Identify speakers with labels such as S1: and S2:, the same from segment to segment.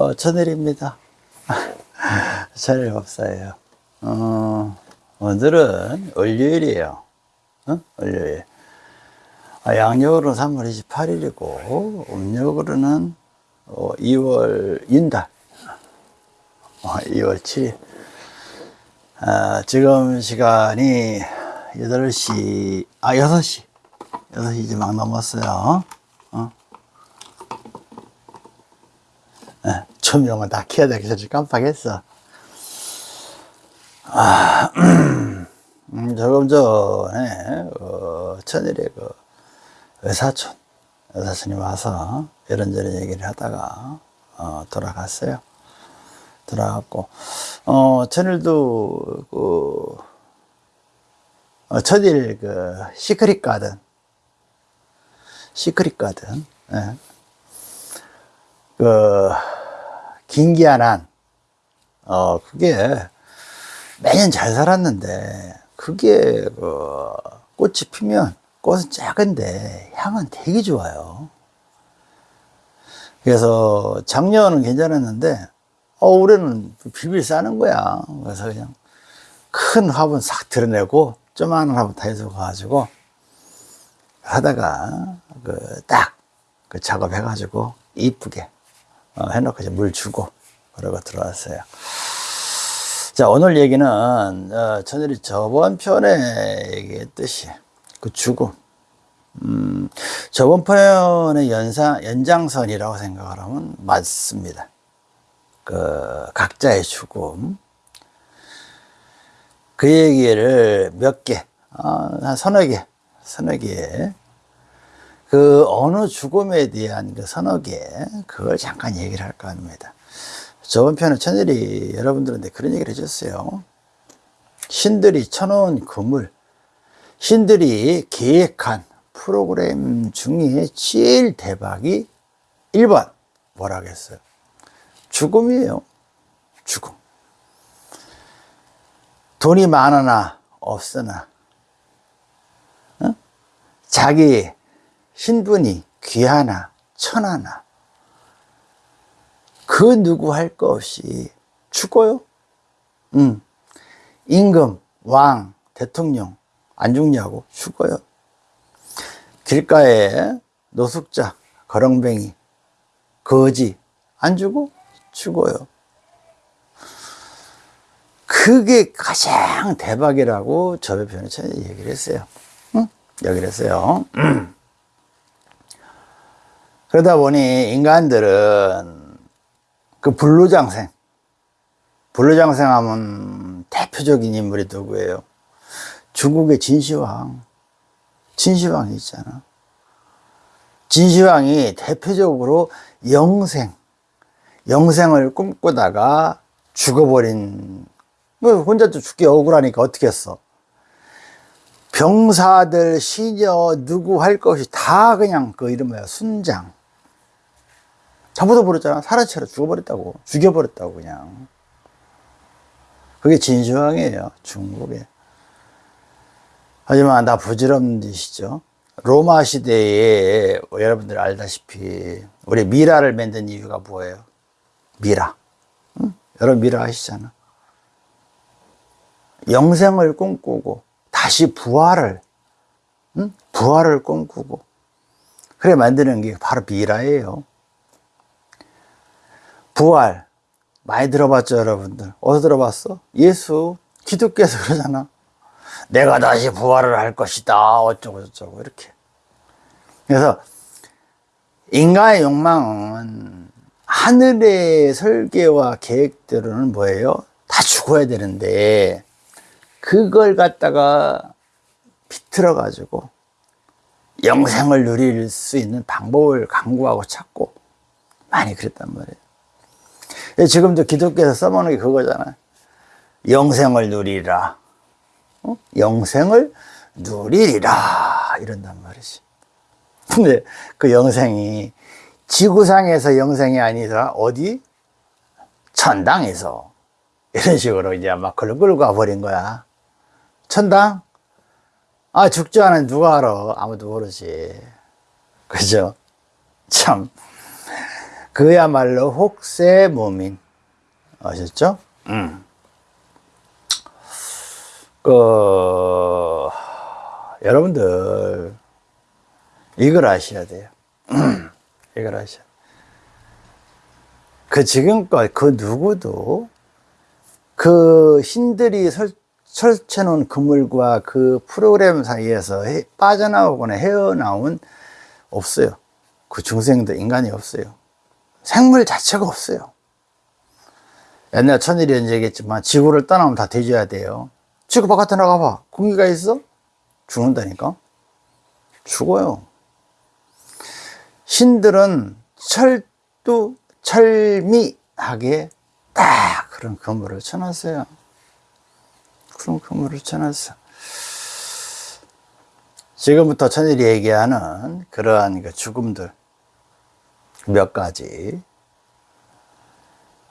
S1: 어, 천일입니다. 천일 법사예요. 어, 오늘은 월요일이에요. 어? 월요일. 아, 양력으로는 3월 28일이고, 음력으로는 어, 2월 윤달. 어, 2월 7일. 아, 지금 시간이 8시, 아, 6시. 6시 이제 막 넘었어요. 어? 예, 조명을 다 켜야 되겠어. 깜빡했어. 아, 음, 조금 전에, 어, 천일에 그, 의사촌, 의사촌이 와서 이런저런 얘기를 하다가, 어, 돌아갔어요. 돌아갔고, 어, 천일도, 그, 어, 천일 그, 시크릿 가든, 시크릿 가든, 예. 그, 긴기한 한, 어, 그게 매년 잘 살았는데, 그게, 그, 꽃이 피면, 꽃은 작은데, 향은 되게 좋아요. 그래서 작년은 괜찮았는데, 어, 올해는 빌빌 싸는 거야. 그래서 그냥 큰 화분 싹 드러내고, 조그마한 화분 다 해서 가가지고, 하다가, 그, 딱, 그 작업해가지고, 이쁘게, 어, 해놓고 이제 물 주고 그러고 들어왔어요. 자 오늘 얘기는 어, 천일이 저번 편에 얘기했듯이 그 죽음 음, 저번 편의 연상, 연장선이라고 생각을 하면 맞습니다. 그 각자의 죽음 그 얘기를 몇 개, 어, 한 서너 개, 서너 개 그 어느 죽음에 대한 그개 그걸 잠깐 얘기를 할까 합니다. 저번 편에 천일이 여러분들한테 그런 얘기를 해줬어요. 신들이 쳐놓은 그물, 신들이 계획한 프로그램 중에 제일 대박이 1번 뭐라 겠어요? 죽음이에요. 죽음. 돈이 많으나 없으나 어? 자기 신분이 귀하나 천하나 그 누구 할 거 없이 죽어요. 음. 임금, 왕, 대통령 안 죽냐고 죽어요. 길가에 노숙자, 거렁뱅이, 거지 안 죽어? 죽어요. 그게 가장 대박이라고 저의 편에 얘기를 했어요. 응? 여기를 했어요. 그러다 보니 인간들은 그 불로장생, 불로장생 하면 대표적인 인물이 누구예요? 중국의 진시황, 진시황이 있잖아. 진시황이 대표적으로 영생, 영생을 꿈꾸다가 죽어버린, 뭐 혼자 또 죽기 억울하니까 어떻게 했어? 병사들, 시녀, 누구 할 것이 다 그냥 그 이름 뭐야, 순장. 잡아서 버렸잖아. 사라쳐라 죽어버렸다고. 죽여버렸다고, 그냥. 그게 진시황이에요. 중국에. 하지만 나 부질없는 짓이죠. 로마 시대에 여러분들 알다시피 우리 미라를 만든 이유가 뭐예요? 미라. 응? 여러분 미라 아시잖아. 영생을 꿈꾸고 다시 부활을 응? 부활을 꿈꾸고 그래 만드는 게 바로 미라예요. 부활. 많이 들어봤죠 여러분들. 어디서 들어봤어? 예수 기독교에서 그러잖아. 내가 다시 부활을 할 것이다. 어쩌고 저쩌고 이렇게. 그래서 인간의 욕망은 하늘의 설계와 계획대로는 뭐예요? 다 죽어야 되는데 그걸 갖다가 비틀어 가지고 영생을 누릴 수 있는 방법을 강구하고 찾고 많이 그랬단 말이에요. 예, 지금도 기독교에서 써먹는 게 그거잖아. 영생을 누리라. 어? 영생을 누리리라. 이런단 말이지. 근데 그 영생이 지구상에서 영생이 아니라 어디? 천당에서. 이런 식으로 이제 막 끌고 가버린 거야. 천당? 아, 죽지 않은 누가 알아? 아무도 모르지. 그죠? 참. 그야말로 혹세 무민 아셨죠? 음. 그 여러분들 이걸 아셔야 돼요. 이걸 아셔야. 그 지금껏 그 누구도 그 신들이 설, 설치해 놓은 그물과 그 프로그램 사이에서 해, 빠져나오거나 헤어나온 없어요. 그 중생도 인간이 없어요. 생물 자체가 없어요. 옛날 천일이 언제 얘기했지만 지구를 떠나면 다 뒤져야 돼요. 지구 바깥에 나가봐. 공기가 있어? 죽는다니까? 죽어요. 신들은 철도 철미하게 딱 그런 그물을 쳐놨어요. 그런 그물을 쳐놨어. 지금부터 천일이 얘기하는 그러한 그 죽음들 몇 가지.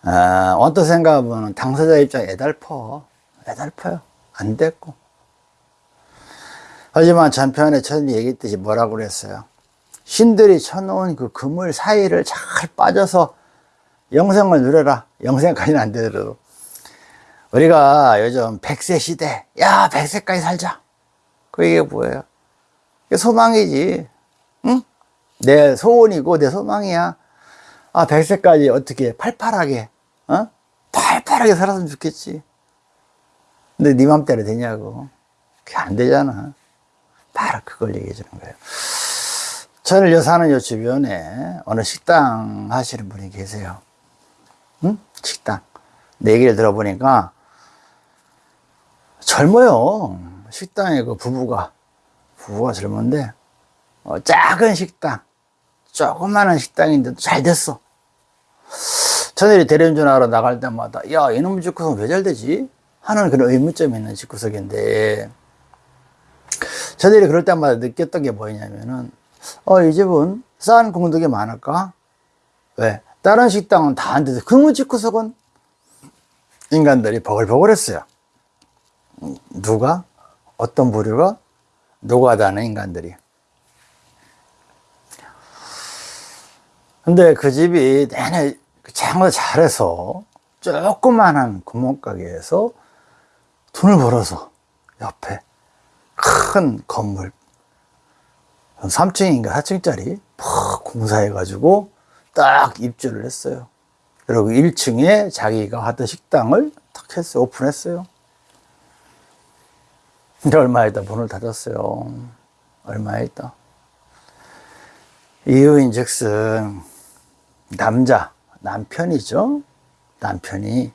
S1: 아, 어떤 생각하면 당사자 입장 애달퍼. 애달퍼요. 안 됐고. 하지만 전편에 천일이 얘기했듯이 뭐라고 그랬어요? 신들이 쳐놓은 그 그물 사이를 잘 빠져서 영생을 누려라. 영생까지는 안 되더라도. 우리가 요즘 100세 시대, 야, 100세까지 살자. 그 이게 뭐예요? 소망이지. 응? 내 소원이고 내 소망이야. 아, 100세까지 어떻게 팔팔하게, 어? 팔팔하게 살았으면 좋겠지. 근데 네 맘대로 되냐고. 그게 안 되잖아. 바로 그걸 얘기해 주는 거예요. 저를 요 사는 요 주변에 어느 식당 하시는 분이 계세요. 응? 식당. 내 얘기를 들어보니까 젊어요. 식당에 그 부부가, 부부가 젊은데, 어, 작은 식당, 조그마한 식당인데도 잘 됐어. 저들이 대리운전하러 나갈 때마다, 야, 이놈의 집구석 왜 잘 되지? 하는 그런 의문점이 있는 집구석인데, 저들이 그럴 때마다 느꼈던 게 뭐냐면은, 어, 이 집은 싼 공덕이 많을까? 왜? 다른 식당은 다 안 돼서 그놈의 집구석은 인간들이 버글버글했어요. 누가? 어떤 부류가? 노가다는 인간들이. 근데 그 집이 내내 장을 잘해서 조그만한 구멍가게에서 돈을 벌어서 옆에 큰 건물 3층인가 4층짜리 푹 공사해 가지고 딱 입주를 했어요. 그리고 1층에 자기가 하던 식당을 탁 했어요. 오픈했어요. 근데 얼마 있다 문을 닫았어요. 얼마 있다. 이유인 즉슨 남자, 남편이죠. 남편이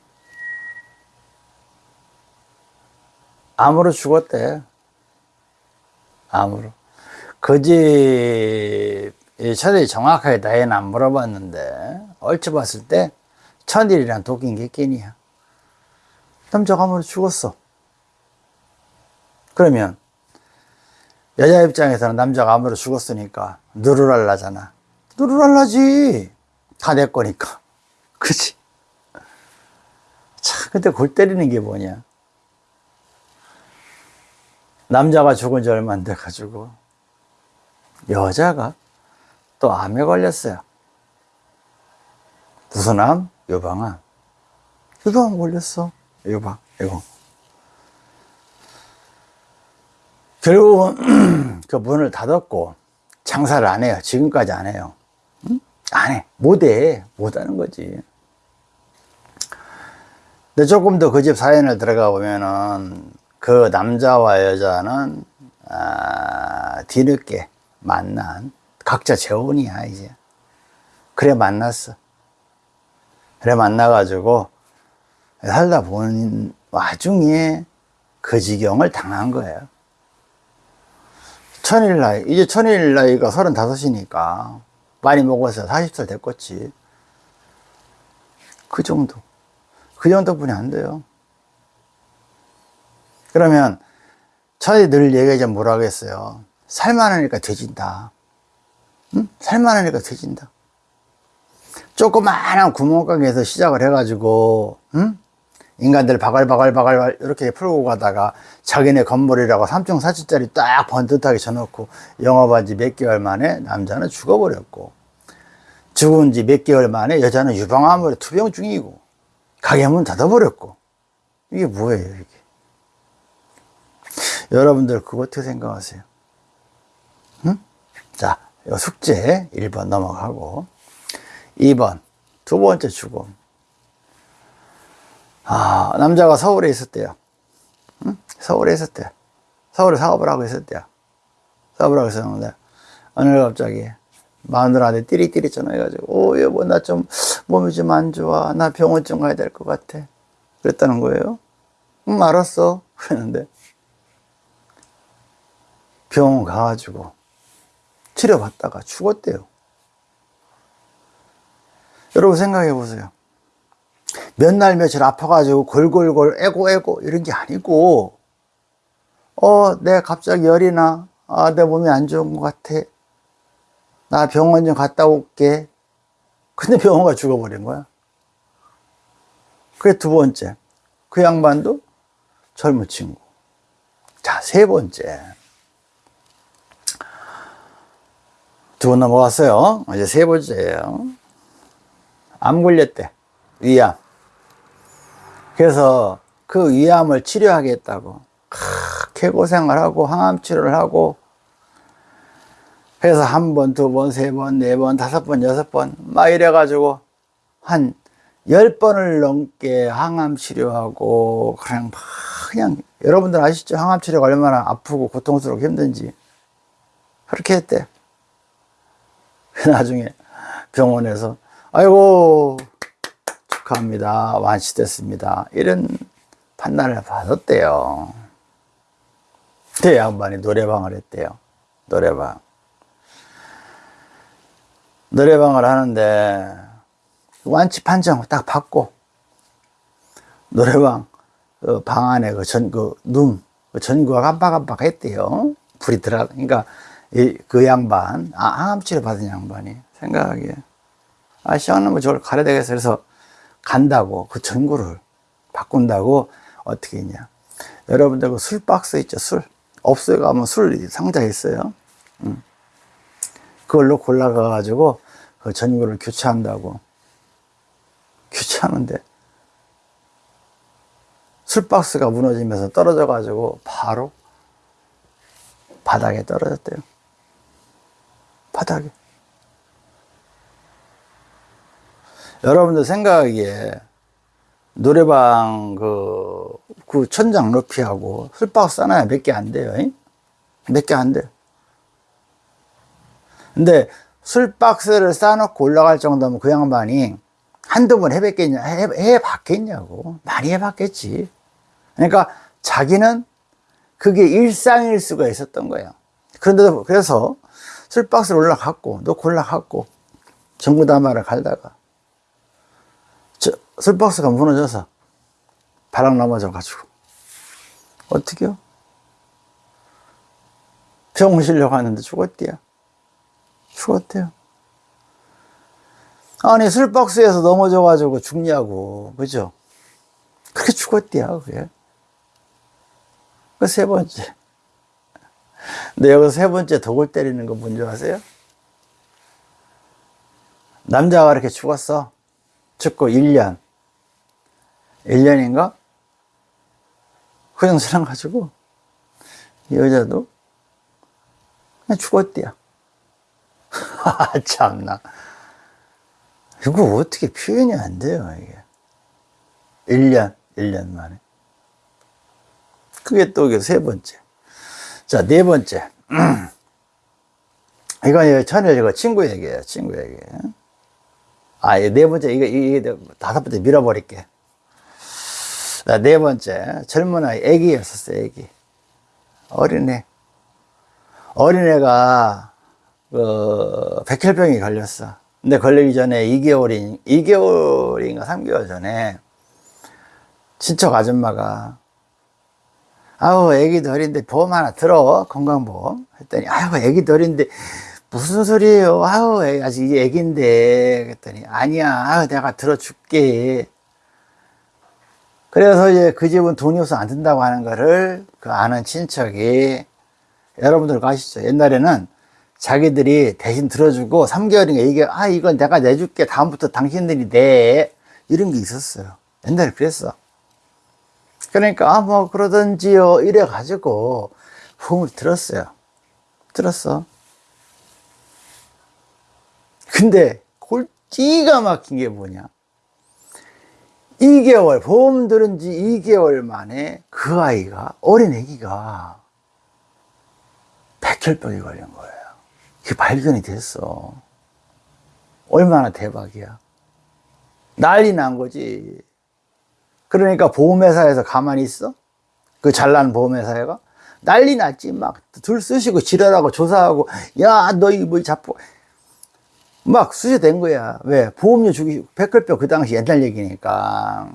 S1: 암으로 죽었대. 암으로. 그 집, 천일이 정확하게 나이는 안 물어봤는데, 얼추 봤을 때, 천일이란 독인 객견이야. 남자가 암으로 죽었어. 그러면, 여자 입장에서는 남자가 암으로 죽었으니까, 누르랄라잖아. 누르랄라지. 다 내 거니까. 그치? 참, 근데 골 때리는 게 뭐냐. 남자가 죽은 지 얼마 안 돼가지고, 여자가 또 암에 걸렸어요. 무슨 암? 유방암. 유방암 걸렸어. 유방, 이거. 결국은 그 문을 닫았고 장사를 안 해요. 지금까지 안 해요. 응? 안 해. 못 해. 못 하는 거지. 근데 조금 더 그 집 사연을 들어가 보면은 그 남자와 여자는 아, 뒤늦게 만난 각자 재혼이야 이제 그래 만났어 그래 만나가지고 살다 본 와중에 그 지경을 당한 거예요 천일 나이 이제 천일 나이가 서른다섯이니까 많이 먹어서 40살 됐겠지 그 정도 그 정도뿐이 안 돼요 그러면 천이 늘 얘기하자 뭐라 하겠어요 살만하니까 돼진다. 응? 살만하니까 돼진다. 조그마한 구멍가게에서 시작을 해가지고, 응? 인간들 바글바글바글 이렇게 풀고 가다가 자기네 건물이라고 3층, 4층짜리 딱 번듯하게 쳐놓고 영업한 지 몇 개월 만에 남자는 죽어버렸고, 죽은 지 몇 개월 만에 여자는 유방암으로 투병 중이고 가게 문 닫아버렸고 이게 뭐예요 이게 여러분들 그거 어떻게 생각하세요? 응? 자 숙제 1번 넘어가고 2번 두 번째 죽음 아 남자가 서울에 있었대요. 응? 서울에 있었대요. 서울에 사업을 하고 있었대요. 사업을 하고 있었는데 어느 날 갑자기 마누라한테 띠리띠리 전화해가지고 오 여보 나 좀 몸이 좀 안 좋아. 나 병원 좀 가야 될 것 같아. 그랬다는 거예요. 음 알았어. 그랬는데 병원 가가지고 치료받다가 죽었대요. 여러분 생각해 보세요 몇 날 며칠 아파가지고 골골골 애고 이런 게 아니고 어 내가 갑자기 열이 나 아 내 몸이 안 좋은 것 같아 나 병원 좀 갔다 올게. 근데 병원 가 죽어버린 거야. 그게 두 번째. 그 양반도 젊은 친구. 자, 세 번째. 두 번 넘어갔어요. 이제 세 번째예요. 암 걸렸대. 위암. 그래서 그 위암을 치료하겠다고. 개고생을 하고 항암 치료를 하고 그래서 한 번, 두 번, 세 번, 네 번, 다섯 번, 여섯 번, 막 이래 가지고 한 열 번을 넘게 항암 치료하고 그냥 막 그냥 여러분들 아시죠? 항암 치료가 얼마나 아프고 고통스럽고 힘든지 그렇게 했대. 나중에 병원에서 아이고 축하합니다 완치됐습니다 이런 판단을 받았대요. 그 양반이 노래방을 했대요. 노래방. 노래방을 하는데 완치 판정 딱 받고 노래방 그 방 안에 그 전 그눈 그 전구가 깜빡깜빡 했대요. 불이 들어 그러니까 이, 그 양반 아, 항암치료 받은 양반이 생각하기에 아 시원한 거 저걸 가야 되겠어 그래서 간다고 그 전구를 바꾼다고 어떻게 했냐. 여러분들 그 술 박스 있죠 술. 없어요 가면 술 상자 있어요. 음. 그걸로 골라가 가지고 그 전구를 교체한다고. 교체하는데 술 박스가 무너지면서 떨어져 가지고 바로 바닥에 떨어졌대요. 바닥에 여러분들 생각하기에 노래방 그, 그 천장 높이하고 술박스 하나에 몇개 안 돼요 몇 개 안 돼요 근데 술박스를 쌓아놓고 올라갈 정도면 그 양반이 한두 번 해봤겠냐, 해, 해봤겠냐고. 많이 해봤겠지. 그러니까 자기는 그게 일상일 수가 있었던 거예요. 그런데도, 그래서 술박스를 올라갔고, 놓고 올라갔고, 전구담화를 갈다가, 저, 술박스가 무너져서 바람 넘어져 가지고, 어떻게요? 병원 실려고 하는데 죽었대요. 죽었대요. 아니, 술박스에서 넘어져 가지고 죽냐고. 그죠? 그렇게 죽었대요, 그게. 그 세 번째. 근데 여기서 세 번째 독을 때리는 거 뭔지 아세요? 남자가 이렇게 죽었어. 죽고 1년. 1년인가? 그정사랑 가지고, 여자도 그냥 죽었대요. 아, 참나. 이거 어떻게 표현이 안 돼요, 이게. 1년, 1년 만에. 그게 또 세 번째. 자, 네 번째. 이건 전에 이거 친구 얘기예요, 친구 얘기. 아, 네 번째, 이거, 이게 다섯 번째 밀어버릴게. 자, 네 번째. 젊은 아이, 애기였었어, 애기. 어린애. 어린애가 그 백혈병이 걸렸어. 근데 걸리기 전에 2개월인 2개월인가 3개월 전에 친척 아줌마가 아우 애기도 어린데 보험 하나 들어 건강보험 했더니 아유 애기도 어린데 무슨 소리예요 아우 아직 애기인데 그랬더니 아니야 아유 내가 들어줄게 그래서 이제 그 집은 돈이 없어 안 든다고 하는 거를 그 아는 친척이 여러분들 아시죠? 옛날에는 자기들이 대신 들어주고 3개월인가 이게 아 이건 내가 내줄게. 다음부터 당신들이 내 이런 게 있었어요. 옛날에 그랬어. 그러니까 아 뭐 그러던지요. 이래 가지고 보험을 들었어요. 들었어. 근데 골찌가 막힌 게 뭐냐 2개월 보험 들은 지 2개월 만에 그 아이가 어린 애기가 백혈병이 걸린 거예요. 그게 발견이 됐어. 얼마나 대박이야. 난리 난 거지. 그러니까 보험회사에서 가만히 있어? 그 잘난 보험회사가? 난리 났지. 막 들 쓰시고 지랄하고 조사하고 야 너 이뭐 자꾸 막 수세된 거야. 왜? 보험료 주기, 백혈병 그 당시 옛날 얘기니까.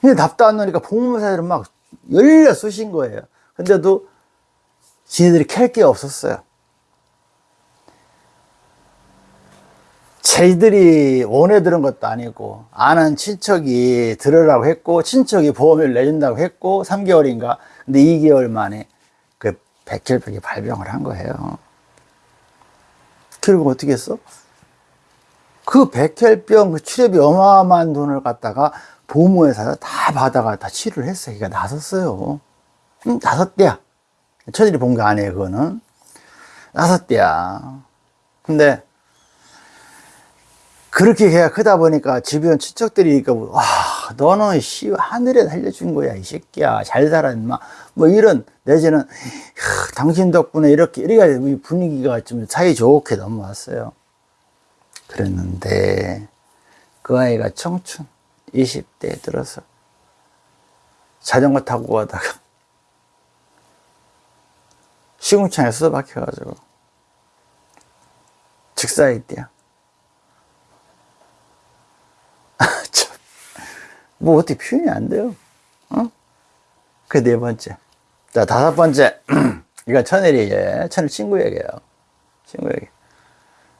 S1: 근데 답도 안 나니까 보험사들은 막 열려 쑤신 거예요. 근데도 지네들이 캘 게 없었어요. 저희들이 원해 들은 것도 아니고, 아는 친척이 들으라고 했고, 친척이 보험을 내준다고 했고, 3개월인가. 근데 2개월 만에 그 백혈병이 발병을 한 거예요. 결국 어떻게 했어? 그 백혈병 그 치료비 어마어마한 돈을 갖다가 보험회사에서 다 받아가 다 치료를 했어요. 그러니까 나섰어요. 응, 다섯 대야. 처들이 본 게 아니에요, 그거는. 다섯 대야. 근데, 그렇게 해야 크다 보니까 주변 친척들이, 그러니까, 와, 너는 씨, 하늘에 살려준 거야, 이 새끼야. 잘 살아, 임마. 뭐 이런, 내지는, 야, 당신 덕분에 이렇게, 이렇게 분위기가 좀 사이 좋게 넘어왔어요. 그랬는데, 그 아이가 청춘, 20대에 들어서, 자전거 타고 가다가, 시궁창에 쏟아 박혀가지고, 직사했대요. 뭐 어떻게 표현이 안 돼요. 어? 그 네 번째. 자, 다섯 번째. 이건 천일이, 예. 천일 친구 얘기예요. 친구 얘기.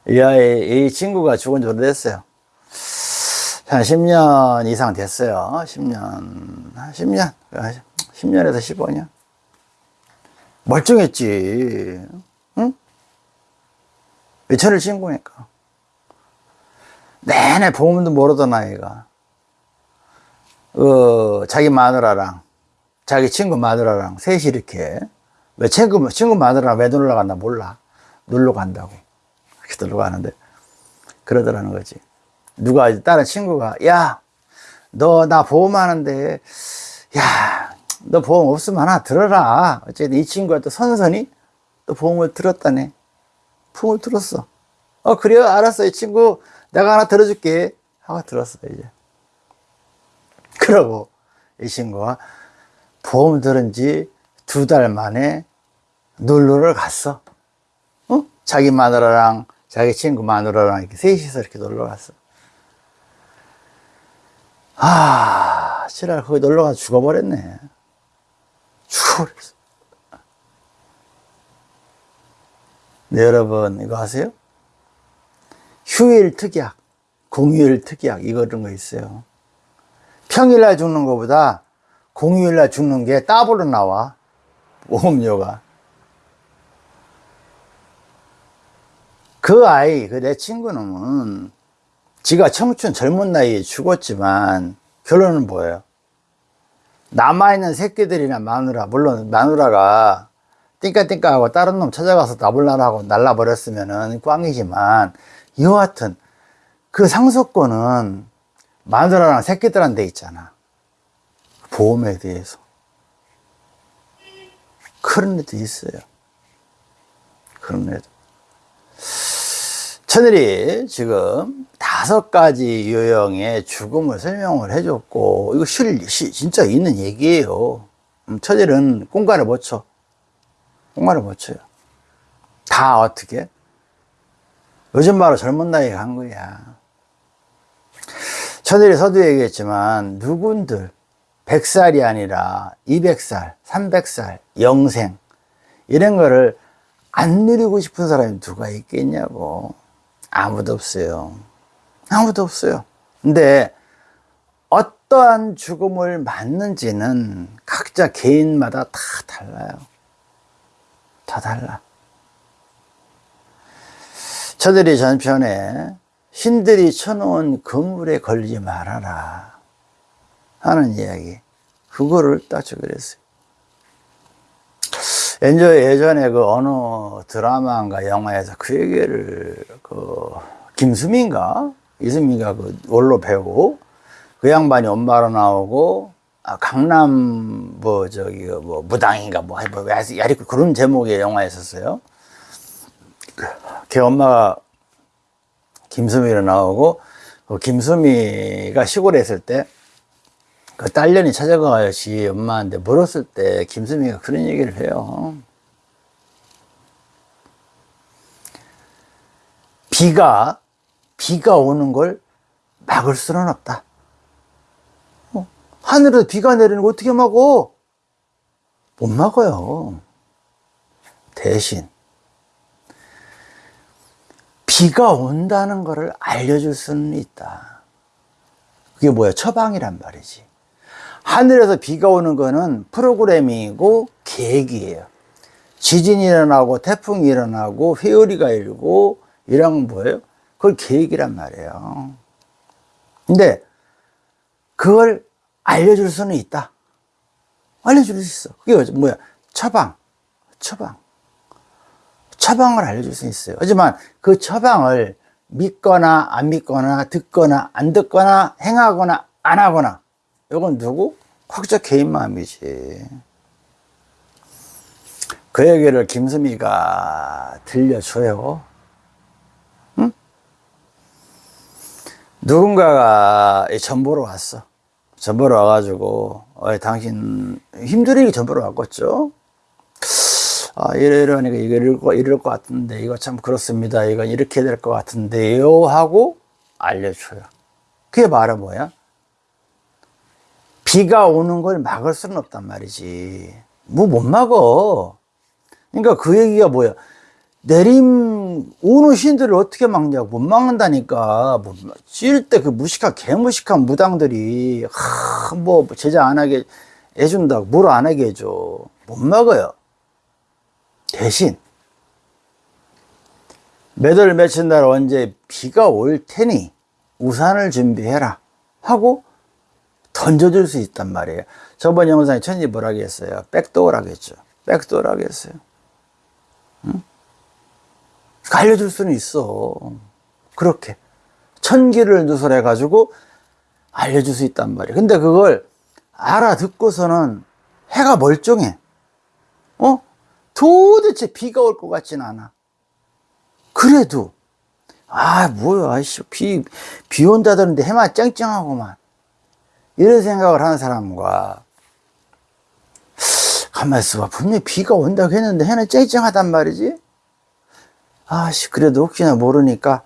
S1: 이 아이, 이 친구가 죽은 지 오래됐어요. 한 10년 이상 됐어요. 10년, 10년. 10년에서 15년. 멀쩡했지. 응? 천일 친구니까. 내내 보험도 모르던 아이가. 어, 자기 마누라랑 자기 친구 마누라랑 셋이 이렇게 왜 친구 친구 마누라랑 왜 놀러 간다 몰라. 놀러 간다고. 이렇게 놀러 가는데 그러더라는 거지. 누가 다른 친구가 야 너 나 보험하는데 야 너 보험 없으면 하나 들어라. 어쨌든 이 친구가 또 선선히 또 보험을 들었다네. 보험을 들었어. 어 그래요? 알았어. 이 친구 내가 하나 들어줄게. 하고 들었어 이제 그러고 이 친구가 보험 들은 지 두 달 만에 놀러를 갔어. 어? 자기 마누라랑 자기 친구 마누라랑 이렇게 셋이서 이렇게 놀러 갔어. 아, 지랄, 거기 놀러 가서 죽어버렸네. 죽어버렸어. 네, 여러분, 이거 아세요? 휴일 특약, 공휴일 특약, 이거 이런 거 있어요. 평일날 죽는 것보다 공휴일날 죽는 게 따블로 나와. 보험료가. 그 아이 그 내 친구는 지가 청춘 젊은 나이에 죽었지만 결론은 뭐예요? 남아있는 새끼들이나 마누라 물론 마누라가 띵까띵까 하고 다른 놈 찾아가서 나불나라고 날라버렸으면 꽝이지만 여하튼 그 상속권은 마누라랑 새끼들한테 있잖아. 보험에 대해서. 그런 애도 있어요. 그런 애도. 천일이 지금 다섯 가지 유형의 죽음을 설명을 해줬고, 이거 실, 시, 진짜 있는 얘기예요. 음, 천일은 꽁가를 못 쳐. 꽁가를 못 쳐요. 다 어떻게? 요즘 바로 젊은 나이에 간 거야. 천일이 서두 얘기했지만 누군들? 100살이 아니라 200살, 300살, 영생. 이런 거를 안 누리고 싶은 사람이 누가 있겠냐고. 아무도 없어요. 아무도 없어요. 근데 어떠한 죽음을 맞는지는 각자 개인마다 다 달라요. 다 달라. 저들이 전편에 신들이 쳐놓은 건물에 걸리지 말아라 하는 이야기. 그거를 딱 적으랬어요. 엔저 예전에 그 어느 드라마인가 영화에서 그 얘기를 그 김수민가 이수민가 그 원로 배우 그 양반이 엄마로 나오고 아, 강남 뭐 저기 뭐 무당인가 뭐, 뭐 야리 그런 제목의 영화였었어요. 걔 엄마가 김수미로 나오고 그 김수미가 시골에 있을 때 그 딸년이 찾아가요 지 엄마한테 물었을 때 김수미가 그런 얘기를 해요. 비가 비가 오는 걸 막을 수는 없다. 어? 하늘에서 비가 내리는 거 어떻게 막어? 못 막아요. 대신 비가 온다는 것을 알려줄 수는 있다. 그게 뭐야? 처방이란 말이지. 하늘에서 비가 오는 거는 프로그래밍이고 계획이에요. 지진이 일어나고 태풍이 일어나고 회오리가 일고 이런 건 뭐예요? 그걸 계획이란 말이에요. 근데 그걸 알려줄 수는 있다. 알려줄 수 있어. 그게 뭐야? 처방. 처방. 처방을 알려줄 수 있어요. 하지만 그 처방을 믿거나 안 믿거나 듣거나 안 듣거나 행하거나 안 하거나 이건 누구? 각자 개인 마음이지. 그 얘기를 김수미가 들려줘요. 응? 누군가가 전보로 왔어. 전보로 와가지고, 어, 당신 힘들게 전보로 왔겠죠? 아, 이러이러하니까 이거 이럴 거, 이럴 것 같은데, 이거 참 그렇습니다. 이건 이렇게 될 것 같은데요. 하고 알려줘요. 그게 말은 뭐야? 비가 오는 걸 막을 수는 없단 말이지. 뭐 못 막어. 그러니까 그 얘기가 뭐야? 내림 오는 신들을 어떻게 막냐고 못 막는다니까 찔 때 그 무식한 개무식한 무당들이 하, 뭐 제자 안 하게 해준다고 뭘 안 하게 해줘 못 막아요 대신 몇월 며칠 날 언제 비가 올 테니 우산을 준비해라 하고 던져줄 수 있단 말이에요. 저번 영상에 천지 뭐라고 했어요? 백도어라고 했죠. 백도어라고 했어요. 응? 알려줄 수는 있어. 그렇게. 천기를 누설해 가지고 알려줄 수 있단 말이에요. 근데 그걸 알아듣고서는 해가 멀쩡해. 어? 도대체 비가 올 것 같진 않아. 그래도, 아, 뭐야, 아이씨, 비, 비 온다더는데 해만 쨍쨍하고만. 이런 생각을 하는 사람과, 가만히 있어봐. 분명히 비가 온다고 했는데 해는 쨍쨍하단 말이지? 아씨, 그래도 혹시나 모르니까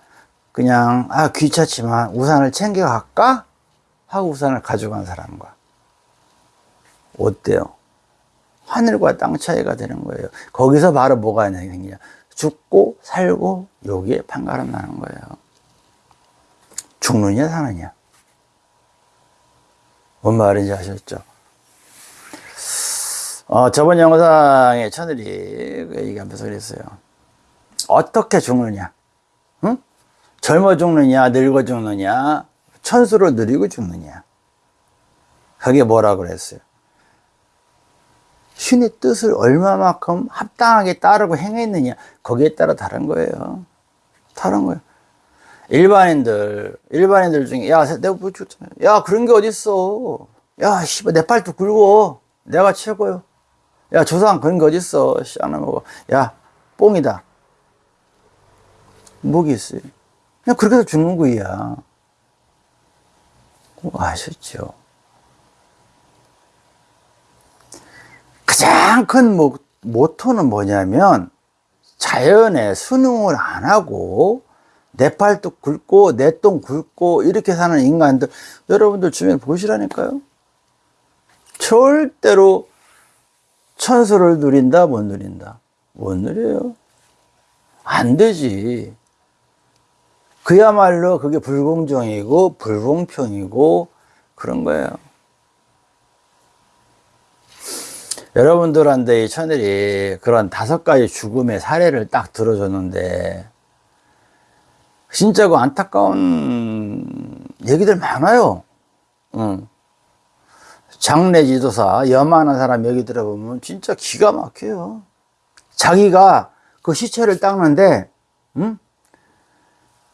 S1: 그냥, 아, 귀찮지만 우산을 챙겨 갈까? 하고 우산을 가져간 사람과. 어때요? 하늘과 땅 차이가 되는 거예요. 거기서 바로 뭐가 생기냐. 죽고 살고 여기에 판가름 나는 거예요. 죽느냐 사느냐. 뭔 말인지 아셨죠? 어, 저번 영상에 천일이 그 얘기하면서 그랬어요. 어떻게 죽느냐? 응? 젊어 죽느냐, 늙어 죽느냐, 천수를 누리고 죽느냐. 그게 뭐라 그랬어요? 신의 뜻을 얼마만큼 합당하게 따르고 행했느냐 거기에 따라 다른 거예요. 다른 거예요. 일반인들 일반인들 중에 야 내가 뭐 줬잖아 야 그런 게 어딨어? 야 씨발 내 팔도 굵어. 내가 최고요. 야 조상 그런 게 어딨어? 씨안 먹어 야 뽕이다. 뭐기 있어요. 그냥 그렇게 해서 죽는 거야. 아셨죠 가장 큰 모, 모토는 뭐냐면 자연에 순응을 안 하고 내 팔도 굵고 내 똥 굵고 이렇게 사는 인간들 여러분들 주변 보시라니까요. 절대로 천수를 누린다 못 누린다. 못 누려요? 안 되지. 그야말로 그게 불공정이고 불공평이고 그런 거예요 여러분들한테 이 천일이 그런 다섯 가지 죽음의 사례를 딱 들어줬는데 진짜 그 안타까운 얘기들 많아요. 응. 장례 지도사 여만한 사람 얘기 들어보면 진짜 기가 막혀요. 자기가 그 시체를 닦는데, 응?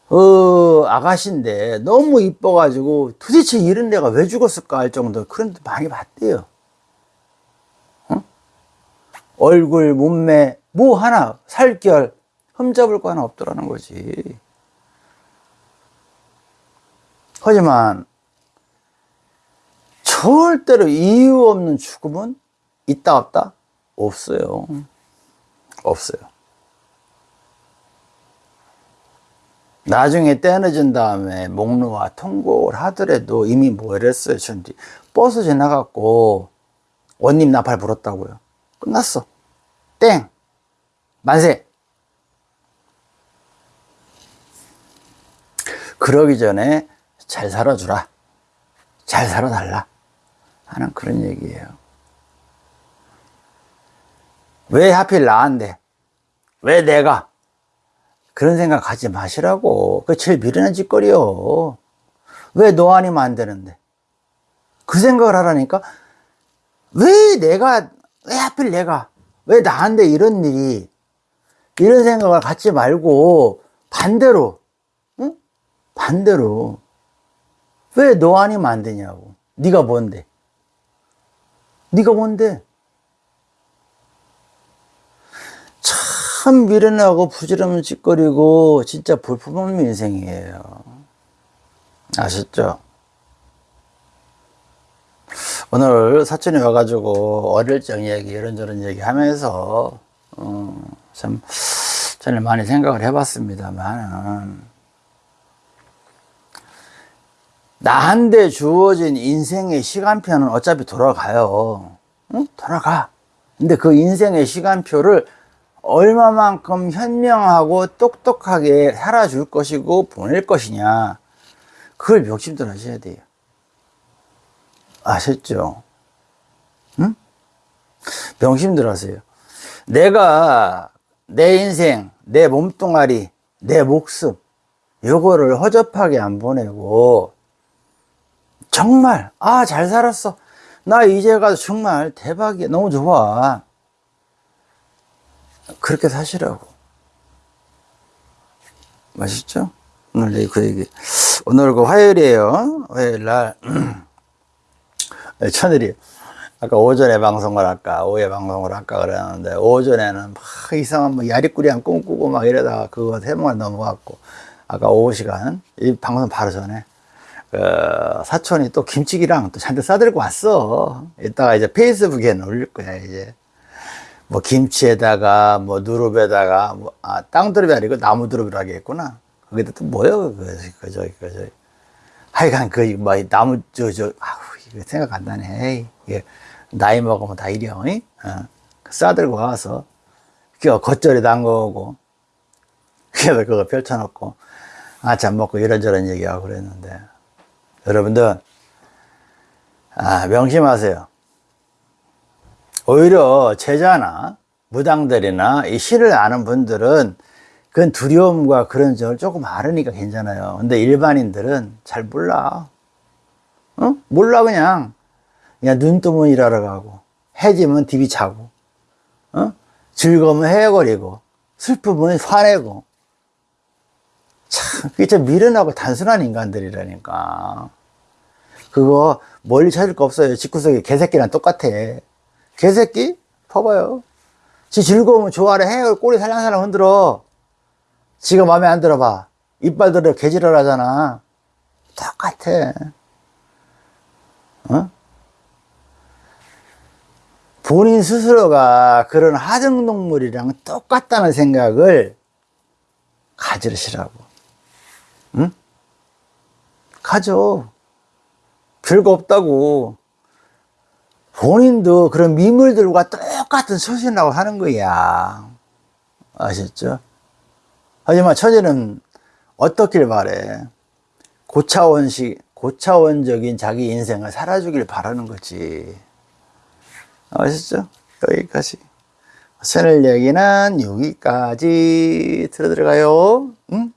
S1: 어, 아가씨인데 너무 이뻐가지고 도대체 이런 데가 왜 죽었을까 할 정도 그런 데 많이 봤대요. 응? 얼굴, 몸매, 뭐 하나, 살결, 흠잡을 거 하나 없더라는 거지. 하지만 절대로 이유 없는 죽음은 있다 없다? 없어요. 없어요. 나중에 떼어진 다음에 목루와 통곡을 하더라도 이미 뭐 이랬어요. 전 버스 지나갔고 원님 나팔 불었다고요. 끝났어. 땡. 만세. 그러기 전에 잘 살아주라. 잘 살아달라. 하는 그런 얘기예요. 왜 하필 나한테? 왜 내가? 그런 생각 하지 마시라고. 그 제일 미련한 짓거리요. 왜 너 아니면 안 되는데? 그 생각을 하라니까? 왜 내가, 왜 하필 내가? 왜 나한테 이런 일이? 이런 생각을 갖지 말고 반대로, 응? 반대로. 왜 너 아니면 안 되냐고. 네가 뭔데? 네가 뭔데? 참 미련하고 부지런한 짓거리고 진짜 볼품없는 인생이에요. 아셨죠? 오늘 사촌이 와가지고 어릴 적 얘기 이런저런 얘기 하면서 어, 참 저는 많이 생각을 해봤습니다만 나한테 주어진 인생의 시간표는 어차피 돌아가요. 응? 돌아가. 근데 그 인생의 시간표를 얼마만큼 현명하고 똑똑하게 살아줄 것이고 보낼 것이냐. 그걸 욕심들 하셔야 돼요. 아셨죠? 응? 명심들 하세요. 내가 내 인생, 내 몸뚱아리, 내 목숨, 요거를 허접하게 안 보내고 정말 아 잘 살았어 나 이제 가서 정말 대박이야 너무 좋아 그렇게 사시라고 맛있죠? 오늘 그 얘기 오늘 그 화요일이에요 화요일 날 천일이 아까 오전에 방송을 할까 오후에 방송을 할까 그랬는데 오전에는 막 이상한 뭐 야리꾸리한 꿈꾸고 막 이러다가 그거 세번을 넘어갔고 아까 오후 시간 이 방송 바로 전에 그 사촌이 또 김치기랑 또 잔뜩 싸들고 왔어. 이따가 이제 페이스북에 올릴 거야, 이제. 뭐 김치에다가 뭐 누릅에다가 뭐, 아, 땅두릅이 아니고 나무두릅이라고 하겠구나. 거기다 또 뭐요? 그, 그, 저기, 그, 저기. 하여간 그, 뭐, 나무, 저, 저, 생각 안 나네. 이게 나이 먹으면 다 이려, 어? 싸들고 와서, 그 겉절이 담그고, 그래서 그거 펼쳐놓고, 아참 먹고 이런저런 얘기하고 그랬는데, 여러분들, 아, 명심하세요. 오히려 제자나 무당들이나 이 시를 아는 분들은 그건 두려움과 그런 점을 조금 알으니까 괜찮아요. 근데 일반인들은 잘 몰라. 어? 몰라, 그냥. 그냥 눈 뜨면 일하러 가고, 해지면 디비 차고, 어? 즐거우면 헤어거리고, 슬프면 화내고, 참, 그게 참 미련하고 단순한 인간들이라니까. 그거 멀리 찾을 거 없어요. 집구석에 개새끼랑 똑같아. 개새끼? 봐봐요. 지 즐거우면 좋아래 해. 꼬리 살랑살랑 흔들어. 지가 마음에 안 들어봐. 이빨 들어 개지랄 하잖아. 똑같아. 어? 본인 스스로가 그런 하등동물이랑 똑같다는 생각을 가지시라고. 응? 가져. 별거 없다고. 본인도 그런 미물들과 똑같은 소신이라고 하는 거야. 아셨죠? 하지만 처제는 어떻길 바래? 고차원식, 고차원적인 자기 인생을 살아주길 바라는 거지 아시죠? 여기까지 오늘 얘기는 여기까지 들어 들어가요 응?